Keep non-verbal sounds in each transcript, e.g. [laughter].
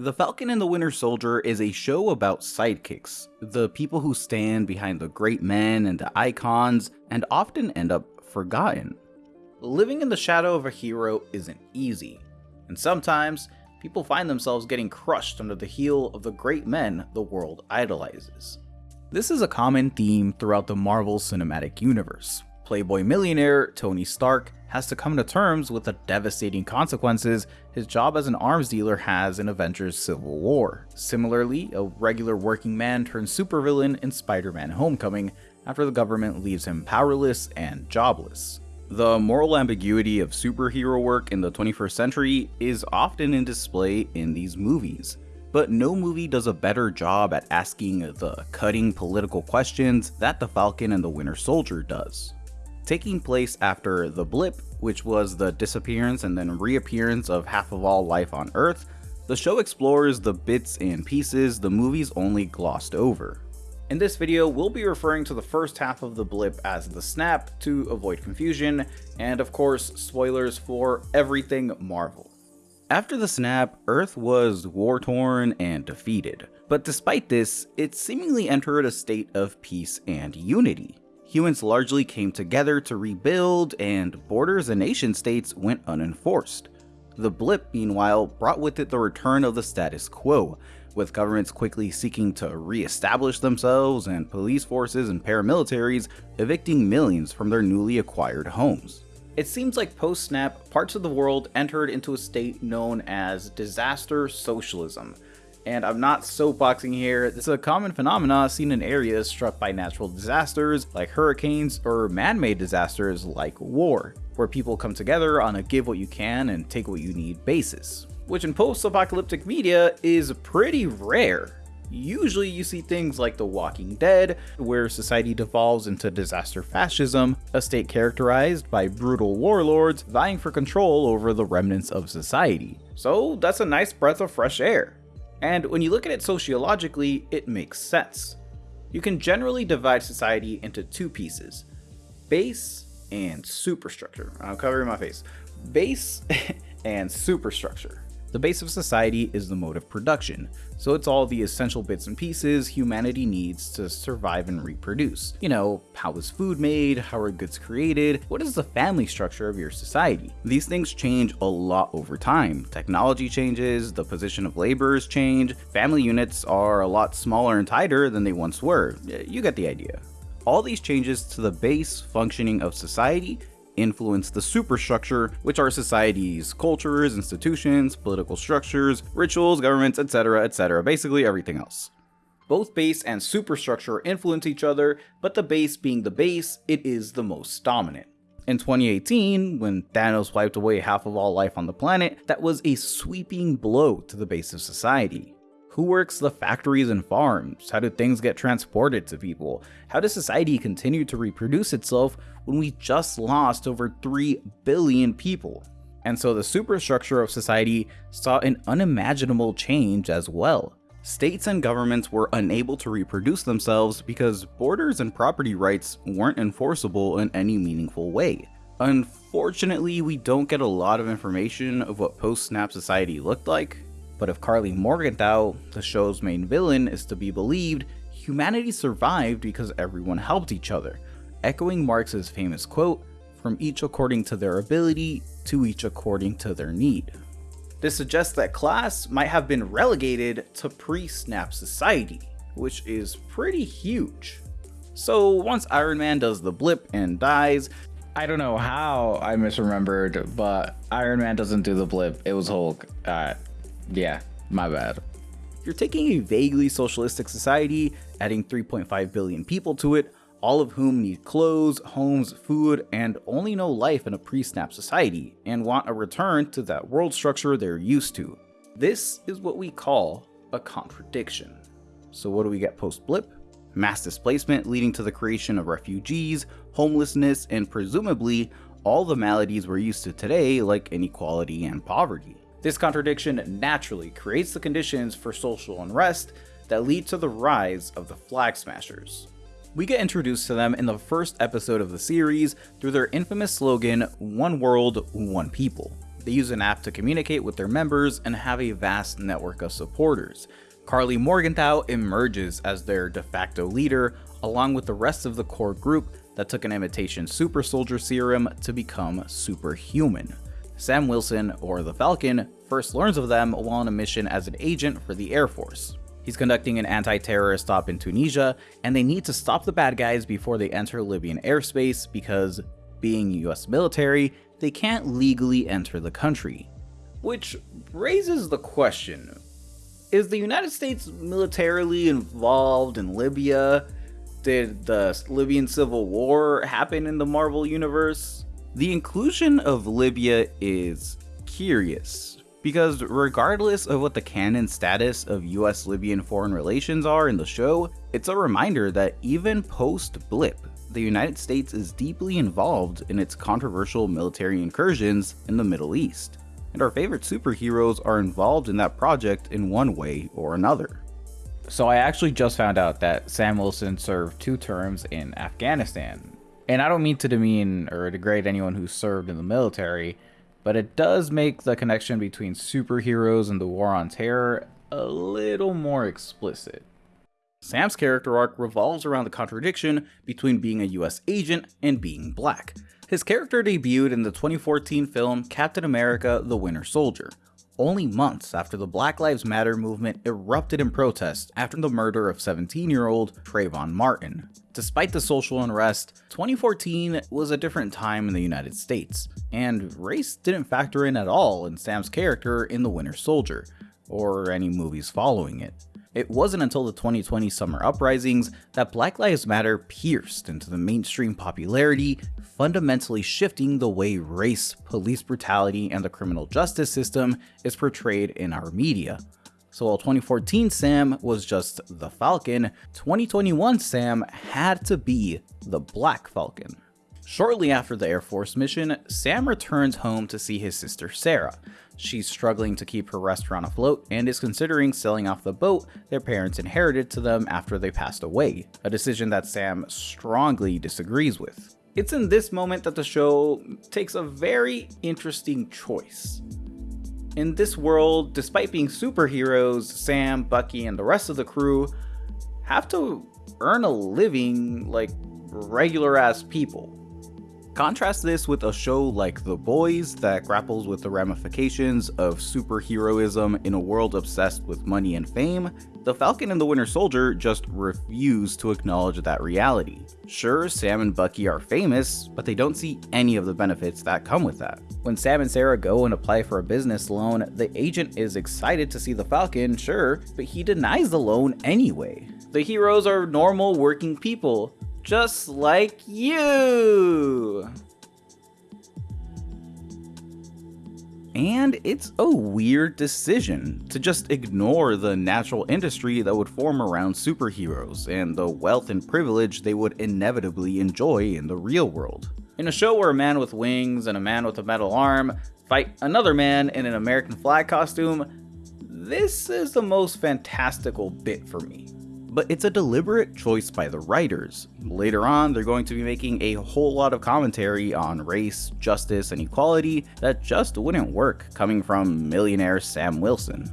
The Falcon and the Winter Soldier is a show about sidekicks, the people who stand behind the great men and the icons, and often end up forgotten. Living in the shadow of a hero isn't easy, and sometimes people find themselves getting crushed under the heel of the great men the world idolizes. This is a common theme throughout the Marvel Cinematic Universe. Playboy millionaire Tony Stark has to come to terms with the devastating consequences his job as an arms dealer has in Avengers Civil War. Similarly, a regular working man turns supervillain in Spider-Man Homecoming after the government leaves him powerless and jobless. The moral ambiguity of superhero work in the 21st century is often in display in these movies, but no movie does a better job at asking the cutting political questions that The Falcon and the Winter Soldier does taking place after The Blip, which was the disappearance and then reappearance of half of all life on Earth, the show explores the bits and pieces the movies only glossed over. In this video, we'll be referring to the first half of the blip as the snap to avoid confusion, and of course, spoilers for everything Marvel. After the snap, Earth was war-torn and defeated, but despite this, it seemingly entered a state of peace and unity humans largely came together to rebuild, and borders and nation states went unenforced. The blip, meanwhile, brought with it the return of the status quo, with governments quickly seeking to re-establish themselves and police forces and paramilitaries evicting millions from their newly acquired homes. It seems like post-snap, parts of the world entered into a state known as disaster socialism, and I'm not soapboxing here, it's a common phenomenon seen in areas struck by natural disasters like hurricanes or man-made disasters like war, where people come together on a give what you can and take what you need basis, which in post-apocalyptic media is pretty rare. Usually you see things like The Walking Dead, where society devolves into disaster fascism, a state characterized by brutal warlords vying for control over the remnants of society. So that's a nice breath of fresh air. And when you look at it sociologically, it makes sense. You can generally divide society into two pieces, base and superstructure. I'm covering my face. Base [laughs] and superstructure. The base of society is the mode of production, so it's all the essential bits and pieces humanity needs to survive and reproduce. You know, how is food made, how are goods created, what is the family structure of your society? These things change a lot over time. Technology changes, the position of laborers change, family units are a lot smaller and tighter than they once were. You get the idea. All these changes to the base functioning of society influence the superstructure, which are societies, cultures, institutions, political structures, rituals, governments, etc, etc, basically everything else. Both base and superstructure influence each other, but the base being the base, it is the most dominant. In 2018, when Thanos wiped away half of all life on the planet, that was a sweeping blow to the base of society. Who works the factories and farms? How do things get transported to people? How does society continue to reproduce itself when we just lost over 3 billion people? And so the superstructure of society saw an unimaginable change as well. States and governments were unable to reproduce themselves because borders and property rights weren't enforceable in any meaningful way. Unfortunately, we don't get a lot of information of what post-snap society looked like, but if Karli Morgenthau, the show's main villain, is to be believed, humanity survived because everyone helped each other, echoing Marx's famous quote, from each according to their ability, to each according to their need. This suggests that class might have been relegated to pre-snap society, which is pretty huge. So once Iron Man does the blip and dies, I don't know how I misremembered, but Iron Man doesn't do the blip, it was Hulk. Uh, yeah, my bad. You're taking a vaguely socialistic society, adding 3.5 billion people to it, all of whom need clothes, homes, food, and only know life in a pre-snap society, and want a return to that world structure they're used to. This is what we call a contradiction. So what do we get post-blip? Mass displacement leading to the creation of refugees, homelessness, and presumably all the maladies we're used to today like inequality and poverty. This contradiction naturally creates the conditions for social unrest that lead to the rise of the Flag Smashers. We get introduced to them in the first episode of the series through their infamous slogan, One World, One People. They use an app to communicate with their members and have a vast network of supporters. Karli Morgenthau emerges as their de facto leader, along with the rest of the core group that took an imitation super soldier serum to become superhuman. Sam Wilson, or the Falcon, first learns of them while on a mission as an agent for the Air Force. He's conducting an anti-terrorist stop in Tunisia, and they need to stop the bad guys before they enter Libyan airspace because, being US military, they can't legally enter the country. Which raises the question, is the United States militarily involved in Libya? Did the Libyan civil war happen in the Marvel universe? The inclusion of Libya is curious, because regardless of what the canon status of US Libyan foreign relations are in the show, it's a reminder that even post Blip, the United States is deeply involved in its controversial military incursions in the Middle East, and our favorite superheroes are involved in that project in one way or another. So I actually just found out that Sam Wilson served two terms in Afghanistan. And I don't mean to demean or degrade anyone who served in the military, but it does make the connection between superheroes and the war on terror a little more explicit. Sam's character arc revolves around the contradiction between being a US agent and being black. His character debuted in the 2014 film Captain America The Winter Soldier, only months after the Black Lives Matter movement erupted in protest after the murder of 17-year-old Trayvon Martin. Despite the social unrest, 2014 was a different time in the United States, and race didn't factor in at all in Sam's character in The Winter Soldier, or any movies following it. It wasn't until the 2020 summer uprisings that Black Lives Matter pierced into the mainstream popularity, fundamentally shifting the way race, police brutality, and the criminal justice system is portrayed in our media. So while 2014 Sam was just the Falcon, 2021 Sam had to be the Black Falcon. Shortly after the Air Force mission, Sam returns home to see his sister Sarah. She's struggling to keep her restaurant afloat and is considering selling off the boat their parents inherited to them after they passed away, a decision that Sam strongly disagrees with. It's in this moment that the show takes a very interesting choice. In this world, despite being superheroes, Sam, Bucky, and the rest of the crew have to earn a living like regular ass people. Contrast this with a show like The Boys that grapples with the ramifications of superheroism in a world obsessed with money and fame. The Falcon and the Winter Soldier just refuse to acknowledge that reality. Sure, Sam and Bucky are famous, but they don't see any of the benefits that come with that. When Sam and Sarah go and apply for a business loan, the agent is excited to see the Falcon, sure, but he denies the loan anyway. The heroes are normal working people, just like you. And it's a weird decision to just ignore the natural industry that would form around superheroes and the wealth and privilege they would inevitably enjoy in the real world. In a show where a man with wings and a man with a metal arm fight another man in an American flag costume, this is the most fantastical bit for me but it's a deliberate choice by the writers. Later on, they're going to be making a whole lot of commentary on race, justice, and equality that just wouldn't work coming from millionaire Sam Wilson.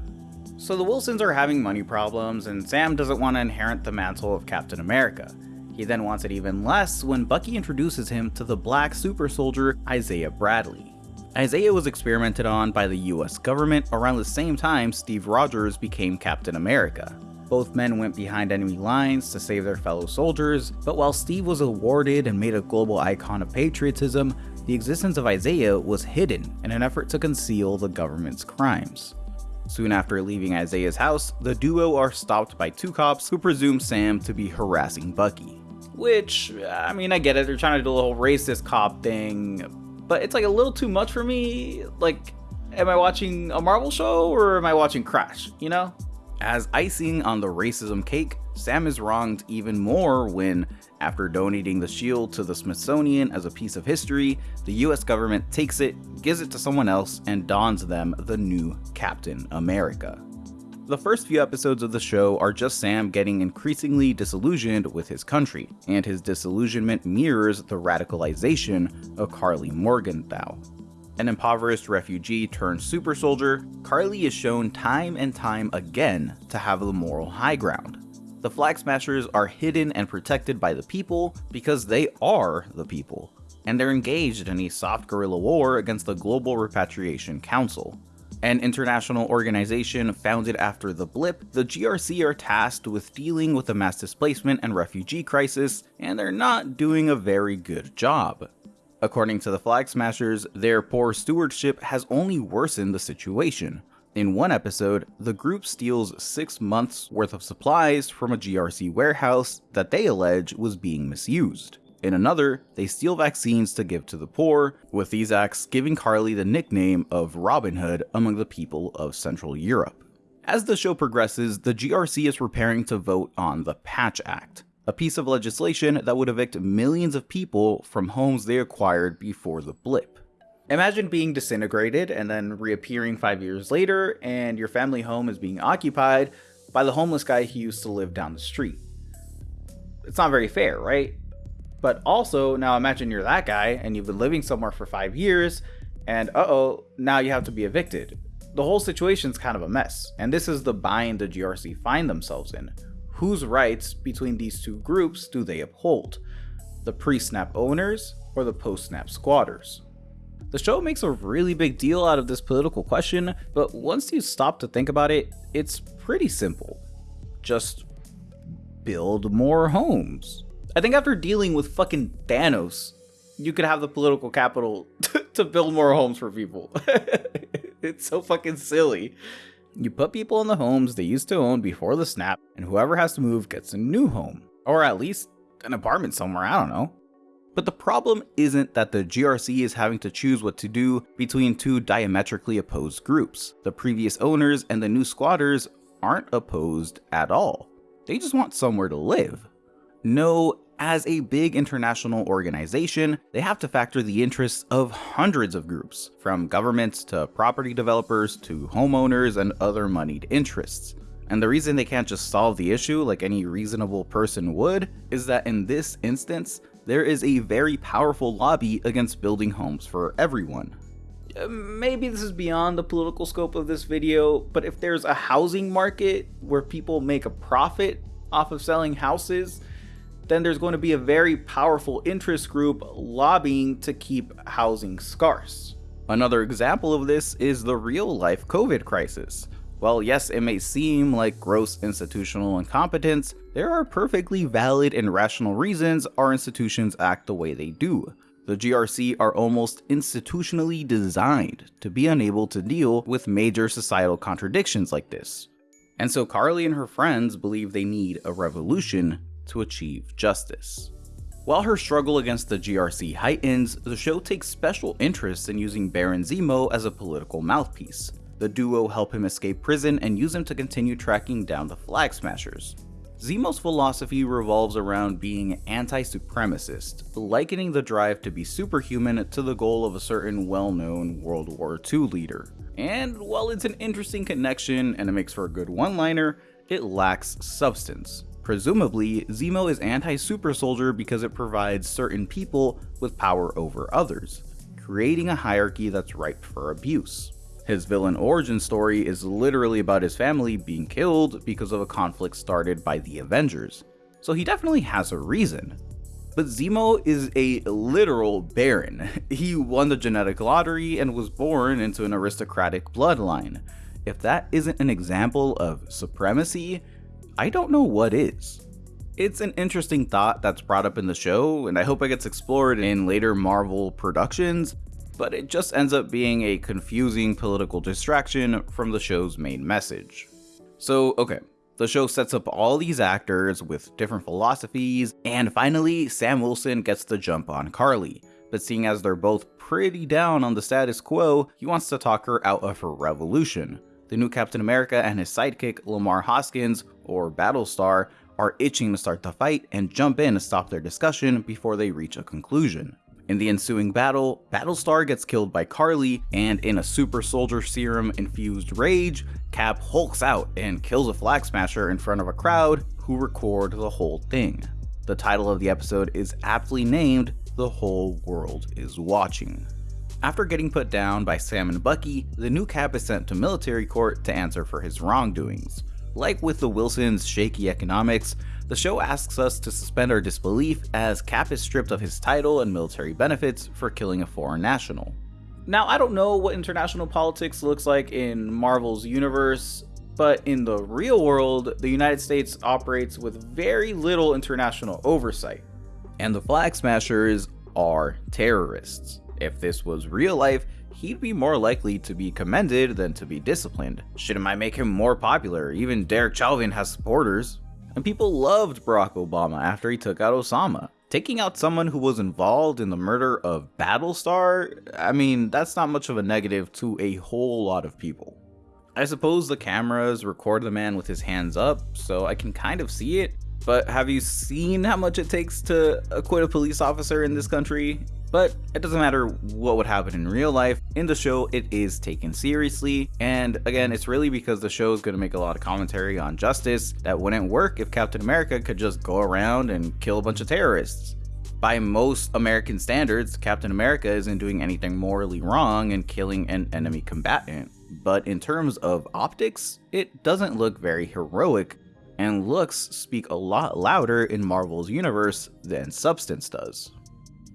So the Wilsons are having money problems, and Sam doesn't want to inherit the mantle of Captain America. He then wants it even less when Bucky introduces him to the black super soldier Isaiah Bradley. Isaiah was experimented on by the US government around the same time Steve Rogers became Captain America. Both men went behind enemy lines to save their fellow soldiers, but while Steve was awarded and made a global icon of patriotism, the existence of Isaiah was hidden in an effort to conceal the government's crimes. Soon after leaving Isaiah's house, the duo are stopped by two cops who presume Sam to be harassing Bucky. Which, I mean, I get it, they're trying to do a whole racist cop thing, but it's like a little too much for me. Like, am I watching a Marvel show or am I watching Crash, you know? As icing on the racism cake, Sam is wronged even more when, after donating the shield to the Smithsonian as a piece of history, the US government takes it, gives it to someone else, and dons them the new Captain America. The first few episodes of the show are just Sam getting increasingly disillusioned with his country, and his disillusionment mirrors the radicalization of Karli Morgenthau. An impoverished refugee turned super soldier, Karli is shown time and time again to have the moral high ground. The Flag Smashers are hidden and protected by the people because they are the people, and they're engaged in a soft guerrilla war against the Global Repatriation Council. An international organization founded after the blip, the GRC are tasked with dealing with the mass displacement and refugee crisis, and they're not doing a very good job. According to the Flag Smashers, their poor stewardship has only worsened the situation. In one episode, the group steals six months worth of supplies from a GRC warehouse that they allege was being misused. In another, they steal vaccines to give to the poor, with these acts giving Karli the nickname of Robin Hood among the people of Central Europe. As the show progresses, the GRC is preparing to vote on the Patch Act, a piece of legislation that would evict millions of people from homes they acquired before the blip. Imagine being disintegrated and then reappearing five years later, and your family home is being occupied by the homeless guy who used to live down the street. It's not very fair, right? But also, now imagine you're that guy and you've been living somewhere for five years, and uh oh, now you have to be evicted. The whole situation's kind of a mess, and this is the bind the GRC find themselves in. Whose rights between these two groups do they uphold? The pre snap owners or the post snap squatters? The show makes a really big deal out of this political question, but once you stop to think about it, it's pretty simple. Just build more homes. I think after dealing with fucking Thanos, you could have the political capital [laughs] to build more homes for people. [laughs] it's so fucking silly. You put people in the homes they used to own before the snap, and whoever has to move gets a new home. Or at least an apartment somewhere, I don't know. But the problem isn't that the GRC is having to choose what to do between two diametrically opposed groups. The previous owners and the new squatters aren't opposed at all. They just want somewhere to live. No, as a big international organization, they have to factor the interests of hundreds of groups, from governments to property developers to homeowners and other moneyed interests. And the reason they can't just solve the issue like any reasonable person would is that in this instance, there is a very powerful lobby against building homes for everyone. Uh, maybe this is beyond the political scope of this video, but if there's a housing market where people make a profit off of selling houses, then there's going to be a very powerful interest group lobbying to keep housing scarce. Another example of this is the real life COVID crisis. While yes, it may seem like gross institutional incompetence, there are perfectly valid and rational reasons our institutions act the way they do. The GRC are almost institutionally designed to be unable to deal with major societal contradictions like this. And so Karli and her friends believe they need a revolution to achieve justice. While her struggle against the GRC heightens, the show takes special interest in using Baron Zemo as a political mouthpiece. The duo help him escape prison and use him to continue tracking down the Flag Smashers. Zemo's philosophy revolves around being anti-supremacist, likening the drive to be superhuman to the goal of a certain well-known World War II leader. And while it's an interesting connection and it makes for a good one-liner, it lacks substance. Presumably, Zemo is anti-super soldier because it provides certain people with power over others, creating a hierarchy that's ripe for abuse. His villain origin story is literally about his family being killed because of a conflict started by the Avengers, so he definitely has a reason. But Zemo is a literal baron. [laughs] He won the genetic lottery and was born into an aristocratic bloodline. If that isn't an example of supremacy, I don't know what is. It's an interesting thought that's brought up in the show, and I hope it gets explored in later Marvel productions, but it just ends up being a confusing political distraction from the show's main message. So, okay, the show sets up all these actors with different philosophies, and finally, Sam Wilson gets the jump on Karli. But seeing as they're both pretty down on the status quo, he wants to talk her out of her revolution. The new Captain America and his sidekick, Lamar Hoskins, or Battlestar, are itching to start the fight and jump in to stop their discussion before they reach a conclusion. In the ensuing battle, Battlestar gets killed by Karli, and in a super soldier serum infused rage, Cap hulks out and kills a flag smasher in front of a crowd who record the whole thing. The title of the episode is aptly named The Whole World is Watching. After getting put down by Sam and Bucky, the new Cap is sent to military court to answer for his wrongdoings. Like with the Wilsons' shaky economics, the show asks us to suspend our disbelief as Cap is stripped of his title and military benefits for killing a foreign national. Now, I don't know what international politics looks like in Marvel's universe, but in the real world, the United States operates with very little international oversight. And the Flag Smashers are terrorists. If this was real life, he'd be more likely to be commended than to be disciplined. Shouldn't I make him more popular, even Derek Chauvin has supporters. And people loved Barack Obama after he took out Osama. Taking out someone who was involved in the murder of Battlestar, I mean, that's not much of a negative to a whole lot of people. I suppose the cameras record the man with his hands up, so I can kind of see it, but have you seen how much it takes to acquit a police officer in this country? But it doesn't matter what would happen in real life, in the show it is taken seriously, and again it's really because the show is going to make a lot of commentary on justice that wouldn't work if Captain America could just go around and kill a bunch of terrorists. By most American standards, Captain America isn't doing anything morally wrong in killing an enemy combatant. But in terms of optics, it doesn't look very heroic, and looks speak a lot louder in Marvel's universe than substance does.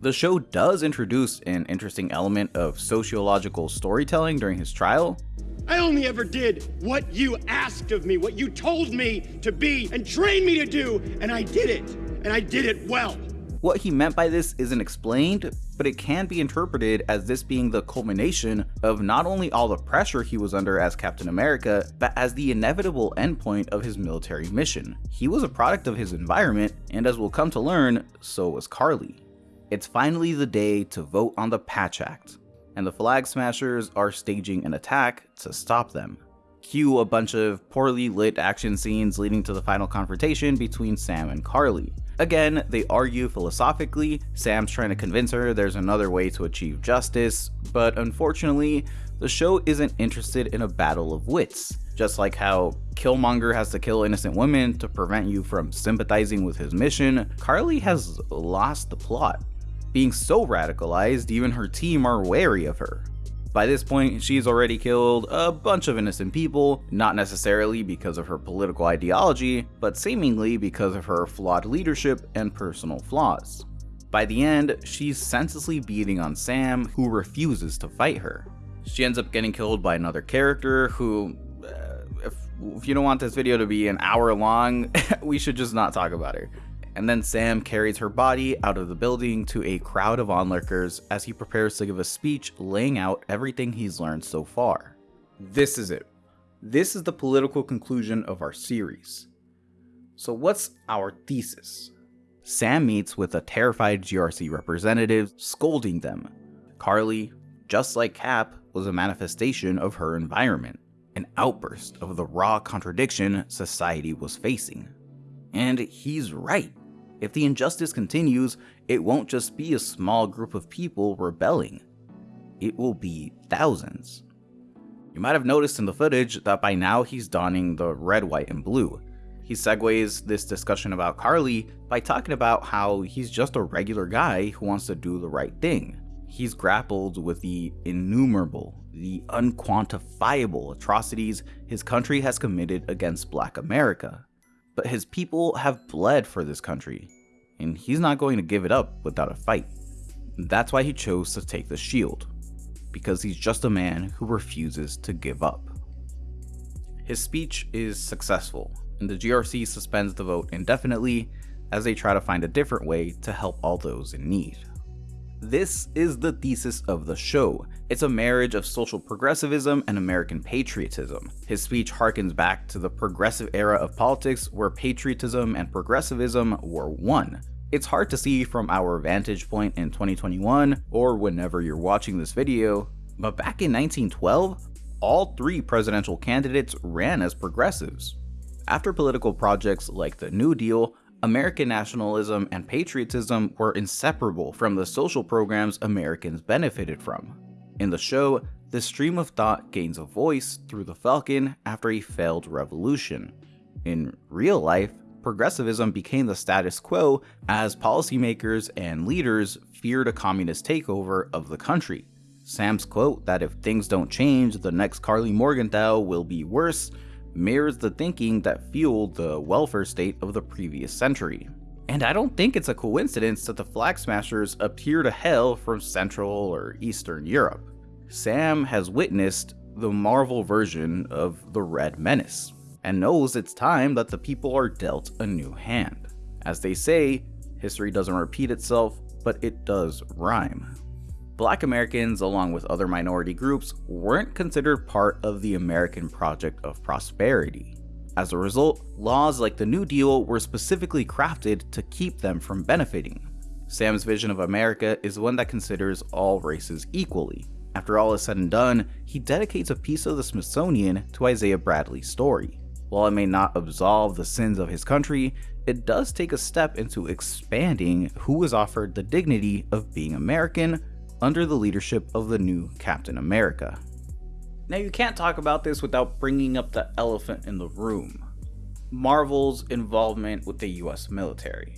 The show does introduce an interesting element of sociological storytelling during his trial. I only ever did what you asked of me, what you told me to be and trained me to do, and I did it, and I did it well. What he meant by this isn't explained, but it can be interpreted as this being the culmination of not only all the pressure he was under as Captain America, but as the inevitable endpoint of his military mission. He was a product of his environment, and as we'll come to learn, so was Karli. It's finally the day to vote on the Patch Act, and the Flag Smashers are staging an attack to stop them. Cue a bunch of poorly lit action scenes leading to the final confrontation between Sam and Karli. Again, they argue philosophically, Sam's trying to convince her there's another way to achieve justice, but unfortunately, the show isn't interested in a battle of wits. Just like how Killmonger has to kill innocent women to prevent you from sympathizing with his mission, Karli has lost the plot being so radicalized, even her team are wary of her. By this point, she's already killed a bunch of innocent people, not necessarily because of her political ideology, but seemingly because of her flawed leadership and personal flaws. By the end, she's senselessly beating on Sam, who refuses to fight her. She ends up getting killed by another character who, uh, if, if you don't want this video to be an hour long, [laughs] we should just not talk about her and then Sam carries her body out of the building to a crowd of onlookers as he prepares to give a speech laying out everything he's learned so far. This is it. This is the political conclusion of our series. So what's our thesis? Sam meets with a terrified GRC representative, scolding them. Karli, just like Cap, was a manifestation of her environment, an outburst of the raw contradiction society was facing. And he's right. If the injustice continues, it won't just be a small group of people rebelling. It will be thousands. You might have noticed in the footage that by now he's donning the red, white, and blue. He segues this discussion about Karli by talking about how he's just a regular guy who wants to do the right thing. He's grappled with the innumerable, the unquantifiable atrocities his country has committed against black America but his people have bled for this country, and he's not going to give it up without a fight. That's why he chose to take the shield, because he's just a man who refuses to give up. His speech is successful, and the GRC suspends the vote indefinitely as they try to find a different way to help all those in need. This is the thesis of the show. It's a marriage of social progressivism and American patriotism. His speech harkens back to the progressive era of politics where patriotism and progressivism were one. It's hard to see from our vantage point in 2021 or whenever you're watching this video, but back in 1912, all three presidential candidates ran as progressives. After political projects like the New Deal, American nationalism and patriotism were inseparable from the social programs Americans benefited from. In the show, the stream of thought gains a voice through the Falcon after a failed revolution. In real life, progressivism became the status quo as policymakers and leaders feared a communist takeover of the country. Sam's quote that if things don't change, the next Karli Morgenthau will be worse mirrors the thinking that fueled the welfare state of the previous century. And I don't think it's a coincidence that the Flag Smashers appear to hail from Central or Eastern Europe. Sam has witnessed the Marvel version of the Red Menace, and knows it's time that the people are dealt a new hand. As they say, history doesn't repeat itself, but it does rhyme. Black Americans, along with other minority groups, weren't considered part of the American Project of Prosperity. As a result, laws like the New Deal were specifically crafted to keep them from benefiting. Sam's vision of America is one that considers all races equally. After all is said and done, he dedicates a piece of the Smithsonian to Isaiah Bradley's story. While it may not absolve the sins of his country, it does take a step into expanding who is offered the dignity of being American under the leadership of the new Captain America. Now, you can't talk about this without bringing up the elephant in the room Marvel's involvement with the US military.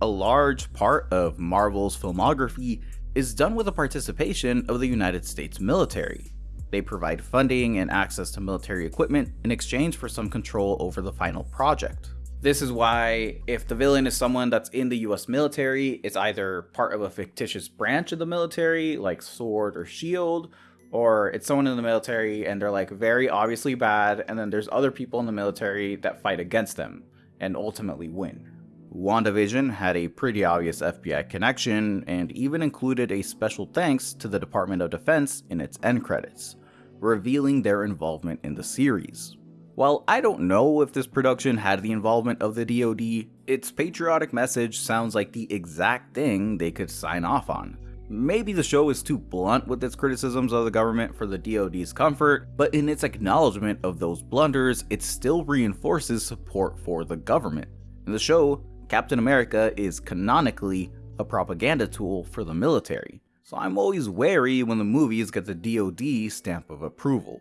A large part of Marvel's filmography is done with the participation of the United States military. They provide funding and access to military equipment in exchange for some control over the final project. This is why if the villain is someone that's in the US military, it's either part of a fictitious branch of the military, like Sword or Shield, or it's someone in the military and they're like very obviously bad, and then there's other people in the military that fight against them and ultimately win. WandaVision had a pretty obvious FBI connection and even included a special thanks to the Department of Defense in its end credits, revealing their involvement in the series. While I don't know if this production had the involvement of the DoD, its patriotic message sounds like the exact thing they could sign off on. Maybe the show is too blunt with its criticisms of the government for the DoD's comfort, but in its acknowledgement of those blunders, it still reinforces support for the government. In the show, Captain America is canonically a propaganda tool for the military, so I'm always wary when the movies get the DoD stamp of approval.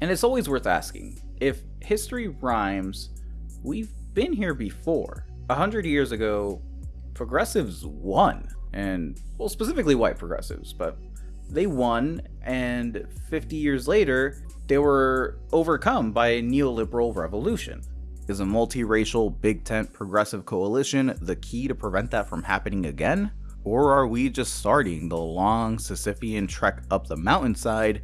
And it's always worth asking if history rhymes, we've been here before. A hundred years ago, progressives won, and well, specifically white progressives, but they won, and 50 years later, they were overcome by a neoliberal revolution. Is a multiracial big tent progressive coalition the key to prevent that from happening again? Or are we just starting the long Sisyphean trek up the mountainside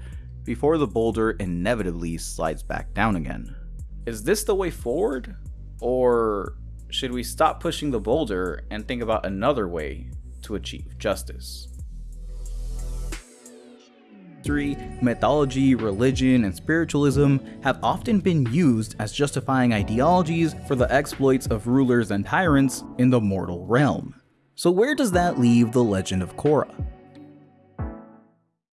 before the boulder inevitably slides back down again. Is this the way forward? Or should we stop pushing the boulder and think about another way to achieve justice? History, mythology, religion, and spiritualism have often been used as justifying ideologies for the exploits of rulers and tyrants in the mortal realm. So where does that leave the legend of Korra?